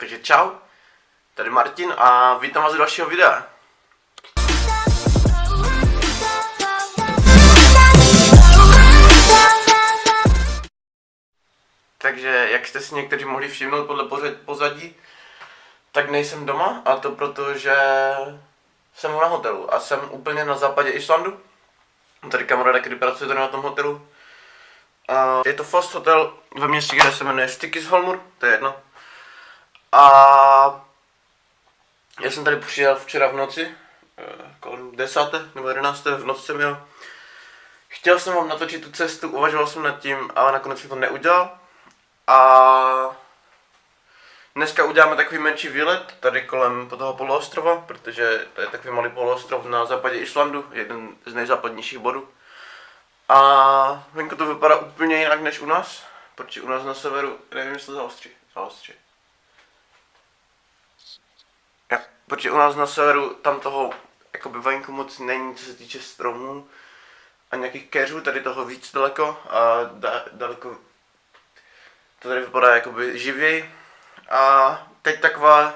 Takže čau, tady Martin a vítám vás u dalšího videa. Takže, jak jste si někteří mohli všimnout podle pozadí, tak nejsem doma a to proto, že jsem na hotelu a jsem úplně na západě Islandu. Tady kamaráda, který pracuje tady na tom hotelu. A je to Fast Hotel ve městě, kde se jmenuje Stikisholmur, to je jedno. A já jsem tady přijel včera v noci, eh, kolem 10. nebo 11. v noci jsem jel. Chtěl jsem vám natočit tu cestu, uvažoval jsem nad tím, ale nakonec jsem to neudělal. A dneska uděláme takový menší výlet tady kolem toho poloostrova, protože to je takový malý poloostrov na západě Islandu, jeden z nejzápadnějších bodů. A venku to vypadá úplně jinak než u nás, protože u nás na severu, nevím jestli zaostří, zaostří. Protože u nás na severu tam toho jakoby venku moc není, co se týče stromů a nějakých keřů, tady toho víc daleko a da, daleko to tady vypadá jakoby živěji. A teď taková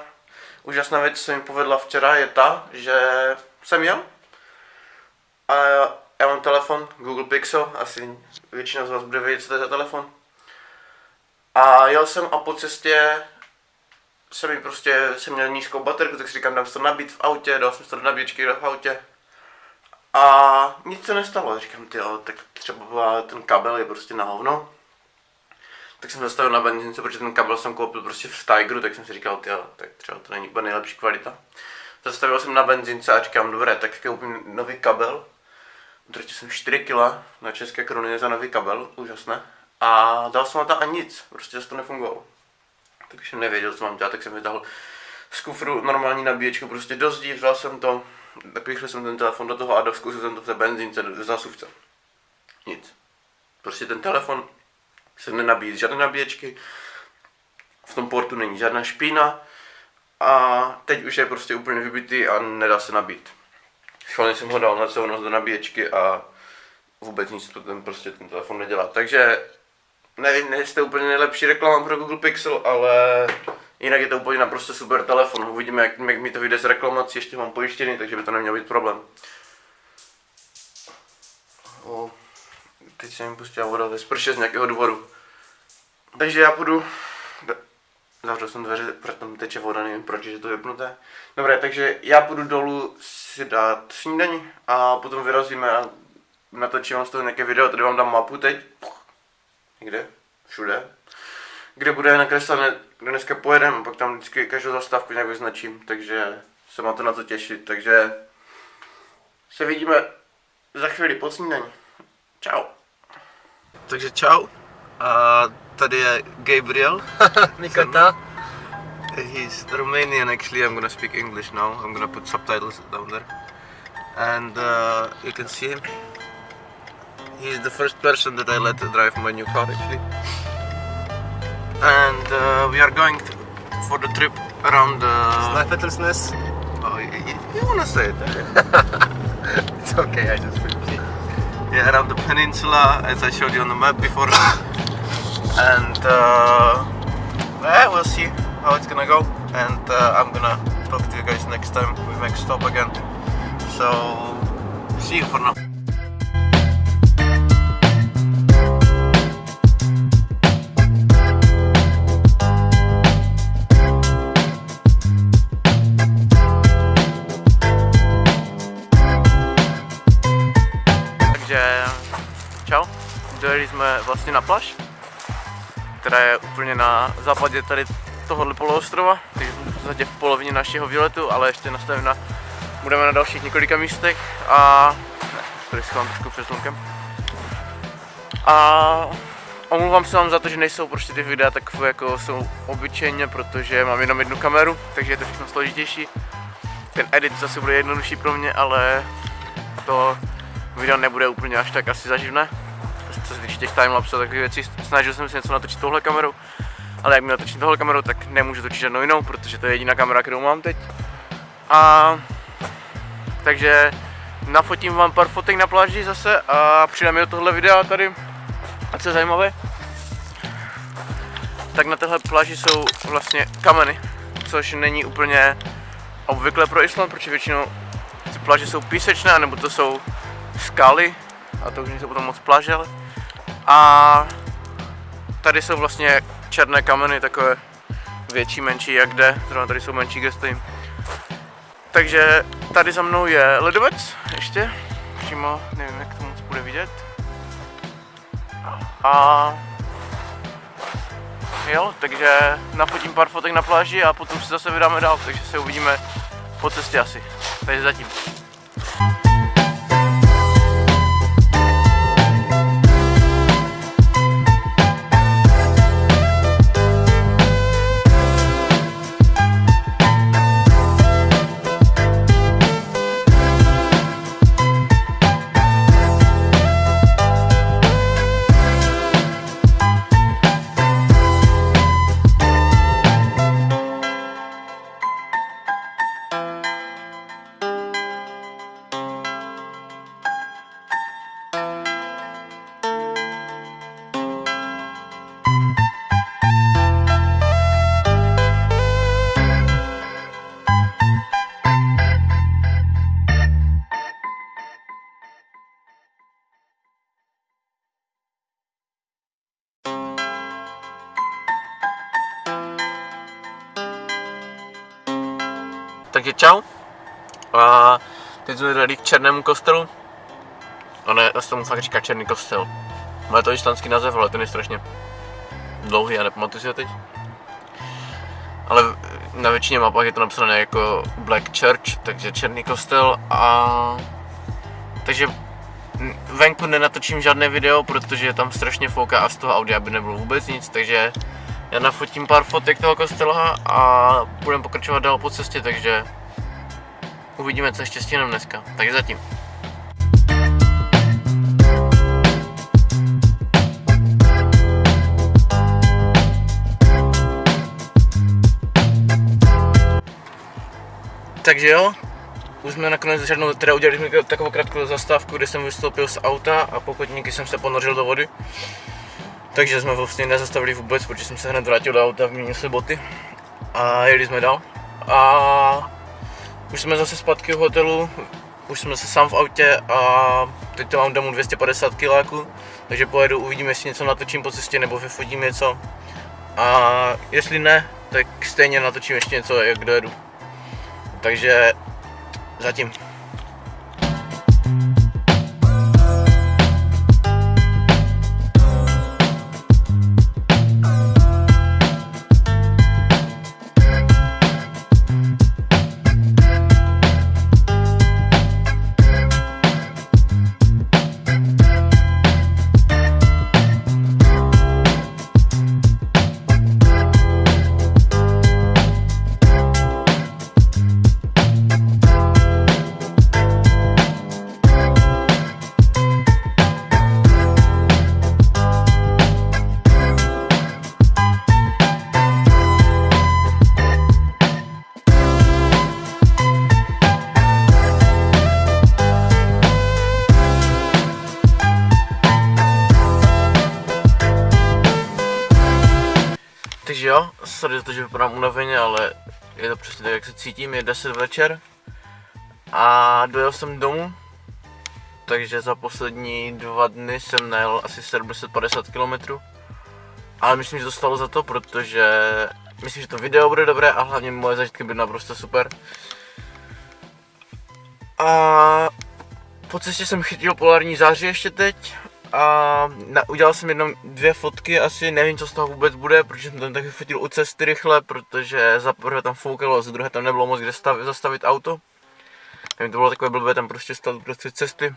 úžasná věc, co mi povedla včera, je ta, že jsem jel a já mám telefon Google Pixel, asi většina z vás bude vědět, co to je za telefon. A jel jsem a po cestě jsem mi prostě, jsem měl nízkou baterku, tak si říkám, dám si to nabít v autě, dal jsem si to do nabíječky v autě. A nic se nestalo, říkám, ty tak třeba ten kabel je prostě na hovno. Tak jsem zastavil na benzince, protože ten kabel jsem koupil prostě v Tigeru, tak jsem si říkal, ty tak třeba to není úplně nejlepší kvalita. Zastavil jsem na benzince a říkám, dobré, tak koupím nový kabel. Utratil jsem 4 kg na české koruny za nový kabel, úžasné. A dal jsem na to a nic, prostě to nefungovalo. Takže jsem nevěděl, co mám dělat, tak jsem vytáhl z kufru normální nabíječku prostě do zdí, vzal jsem to, napíchl jsem ten telefon do toho a zkusil jsem to v té benzínce, do zásuvce. Nic. Prostě ten telefon se nenabíjí žádné nabíječky, v tom portu není žádná špína a teď už je prostě úplně vybitý a nedá se nabít. Schválně jsem ho dal na celou noc do nabíječky a vůbec nic to ten prostě ten telefon nedělá. Takže nevím, nejste úplně nejlepší reklama pro Google Pixel, ale jinak je to úplně naprosto super telefon. Uvidíme, jak, jak mi to vyjde z reklamací, ještě mám pojištěný, takže by to neměl být problém. O, teď se mi pustila voda ve sprše z nějakého důvodu. Takže já půjdu... Zavřel jsem dveře, protože tam teče voda, nevím proč, je to vypnuté. Dobré, takže já půjdu dolů si dát snídaní a potom vyrazíme a natočím vám z toho nějaké video, tady vám dám mapu teď. Někde? Všude. Kde bude nakreslené, kde dneska pojedeme, pak tam vždycky každou zastávku nějak vyznačím, takže se má to na to těšit, takže se vidíme za chvíli po snídaní. Čau. Takže čau. A tady je Gabriel. Nikata. He's Romanian actually. I'm gonna speak English now. I'm gonna put subtitles down there. And uh, you can see him. He's the first person that I let drive my new car actually. And uh, we are going for the trip around the. Snæfellsnes. Oh, you, you, wanna say it? It's okay, I just it. yeah, around the peninsula as I showed you on the map before. and uh, yeah, we'll see how it's gonna go. And uh, I'm gonna talk to you guys next time we make stop again. So see you for now. Vlastně na pláž, která je úplně na západě tady tohohle poloostrova, takže jsme v podstatě v polovině našeho výletu, ale ještě nastavíme budeme na dalších několika místech a ne, tady schovám trošku před slunkem. A omlouvám se vám za to, že nejsou prostě ty videa takové, jako jsou obyčejně, protože mám jenom jednu kameru, takže je to všechno složitější. Ten edit zase bude jednodušší pro mě, ale to video nebude úplně až tak asi zaživné. Co se týče těch timelapsů a takových věcí, snažil jsem se něco natočit touhle kamerou, ale jak mi natočím tohle kamerou, tak nemůžu točit žádnou jinou, protože to je jediná kamera, kterou mám teď. A takže nafotím vám pár fotek na pláži zase a přidám do tohle videa tady. A co je zajímavé, tak na téhle pláži jsou vlastně kameny, což není úplně obvykle pro Island, protože většinou ty pláže jsou písečné, nebo to jsou skaly, a to už nejsou potom moc pláže, ale. A tady jsou vlastně černé kameny, takové větší, menší, jak jde, zrovna tady jsou menší, stojím. Takže tady za mnou je ledovec, ještě, přímo, nevím, jak to moc bude vidět. A jo, takže nafotím pár fotek na pláži a potom se zase vydáme dál, takže se uvidíme po cestě asi. Takže zatím. Čau. A teď jsme tady k černému kostelu. A ne, já se tomu fakt říká černý kostel. Má to islandský název, ale ten je strašně dlouhý a nepamatuji si ho teď. Ale na většině mapách je to napsané jako Black Church, takže černý kostel a... Takže venku nenatočím žádné video, protože tam strašně fouká a z toho audia by nebylo vůbec nic, takže já nafotím pár fotek toho kostela a budeme pokračovat dál po cestě, takže uvidíme, co ještě stihnem dneska. Takže zatím. Takže jo, už jsme nakonec žádnou, teda udělali jsme takovou krátkou zastávku, kde jsem vystoupil z auta a pokud někdy jsem se ponořil do vody. Takže jsme vlastně nezastavili vůbec, protože jsem se hned vrátil do auta, vyměnil se boty a jeli jsme dál. A už jsme zase zpátky v hotelu, už jsme se sám v autě a teď to mám domů 250 kiláků, takže pojedu, uvidím, jestli něco natočím po cestě nebo vyfotím něco. A jestli ne, tak stejně natočím ještě něco, jak dojedu. Takže zatím. Sorry za to, že vypadám unaveně, ale je to přesně tak, jak se cítím, je 10 večer a dojel jsem domů, takže za poslední dva dny jsem najel asi 750 km. Ale myslím, že to stalo za to, protože myslím, že to video bude dobré a hlavně moje zažitky byly naprosto super. A po cestě jsem chytil polární záři ještě teď a na, udělal jsem jenom dvě fotky asi, nevím co z toho vůbec bude, protože jsem tam taky fotil u cesty rychle, protože za prvé tam foukalo, za druhé tam nebylo moc kde stav, zastavit auto. Nevím, to bylo takové blbé tam prostě stát prostě cesty.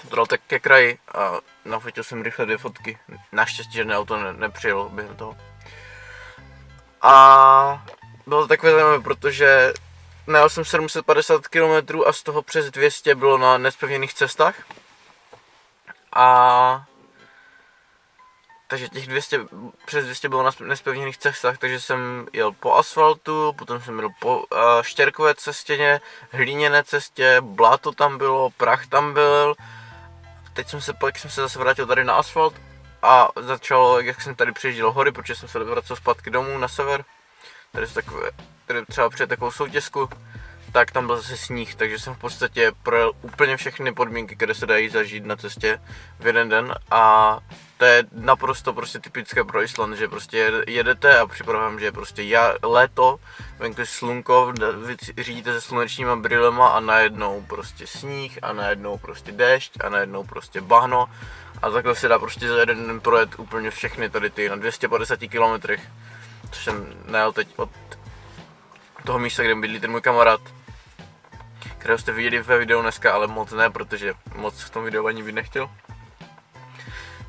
Jsem to dal tak ke kraji a nafotil jsem rychle dvě fotky. Naštěstí, že auto ne, nepřijelo během toho. A bylo to takové zajímavé, protože najel jsem 750 km a z toho přes 200 bylo na nespevněných cestách. A takže těch 200, přes 200 bylo na nespevněných cestách, takže jsem jel po asfaltu, potom jsem jel po uh, štěrkové cestěně, hlíněné cestě, bláto tam bylo, prach tam byl. Teď jsem se, pak jsem se zase vrátil tady na asfalt a začal, jak jsem tady přijížděl hory, protože jsem se vracel zpátky domů na sever, tady, jsou takové, tady třeba před takovou soutězku, tak tam byl zase sníh, takže jsem v podstatě projel úplně všechny podmínky, které se dají zažít na cestě v jeden den a to je naprosto prostě typické pro Island, že prostě jede- jedete a připravám, že prostě já, léto, venku je slunko, řídíte se slunečníma brýlema a najednou prostě sníh a najednou prostě déšť a najednou prostě bahno a takhle se dá prostě za jeden den projet úplně všechny tady ty na 250 kilometrech, což jsem najel teď od toho místa, kde bydlí ten můj kamarád, kterého jste viděli ve videu dneska, ale moc ne, protože moc v tom videu ani být nechtěl.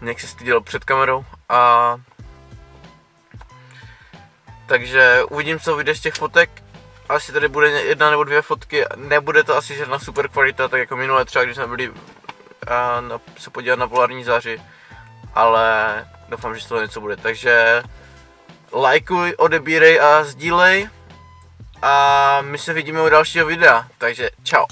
Nějak se styděl před kamerou a takže uvidím, co vyjde z těch fotek. Asi tady bude jedna nebo dvě fotky, nebude to asi žádná super kvalita, tak jako minule třeba, když jsme byli a, na, se podívat na polární záři, ale doufám, že z toho něco bude. Takže lajkuj, odebírej a sdílej a my se vidíme u dalšího videa, takže čau.